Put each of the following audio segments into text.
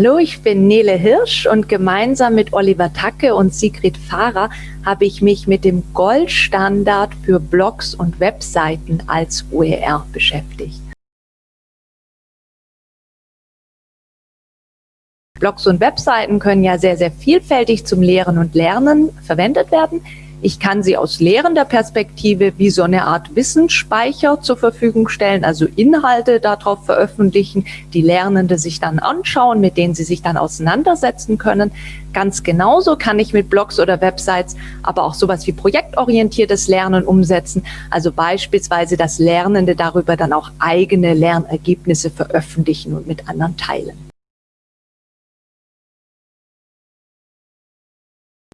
Hallo, ich bin Nele Hirsch und gemeinsam mit Oliver Tacke und Sigrid Fahrer habe ich mich mit dem Goldstandard für Blogs und Webseiten als OER beschäftigt. Blogs und Webseiten können ja sehr, sehr vielfältig zum Lehren und Lernen verwendet werden. Ich kann sie aus lehrender Perspektive wie so eine Art Wissensspeicher zur Verfügung stellen, also Inhalte darauf veröffentlichen, die Lernende sich dann anschauen, mit denen sie sich dann auseinandersetzen können. Ganz genauso kann ich mit Blogs oder Websites aber auch sowas wie projektorientiertes Lernen umsetzen, also beispielsweise, dass Lernende darüber dann auch eigene Lernergebnisse veröffentlichen und mit anderen teilen.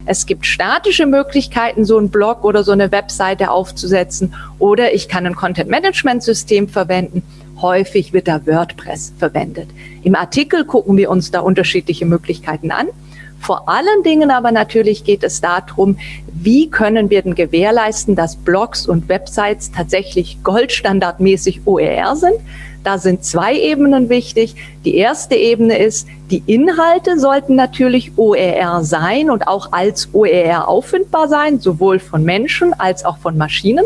Es gibt statische Möglichkeiten, so einen Blog oder so eine Webseite aufzusetzen oder ich kann ein Content-Management-System verwenden. Häufig wird da WordPress verwendet. Im Artikel gucken wir uns da unterschiedliche Möglichkeiten an. Vor allen Dingen aber natürlich geht es darum, wie können wir denn gewährleisten, dass Blogs und Websites tatsächlich goldstandardmäßig OER sind. Da sind zwei Ebenen wichtig. Die erste Ebene ist, die Inhalte sollten natürlich OER sein und auch als OER auffindbar sein, sowohl von Menschen als auch von Maschinen.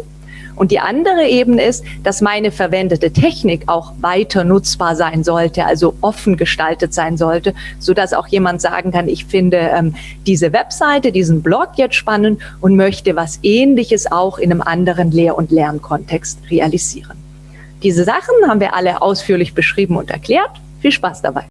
Und die andere Ebene ist, dass meine verwendete Technik auch weiter nutzbar sein sollte, also offen gestaltet sein sollte, so dass auch jemand sagen kann, ich finde ähm, diese Webseite, diesen Blog jetzt spannend und möchte was Ähnliches auch in einem anderen Lehr- und Lernkontext realisieren. Diese Sachen haben wir alle ausführlich beschrieben und erklärt. Viel Spaß dabei!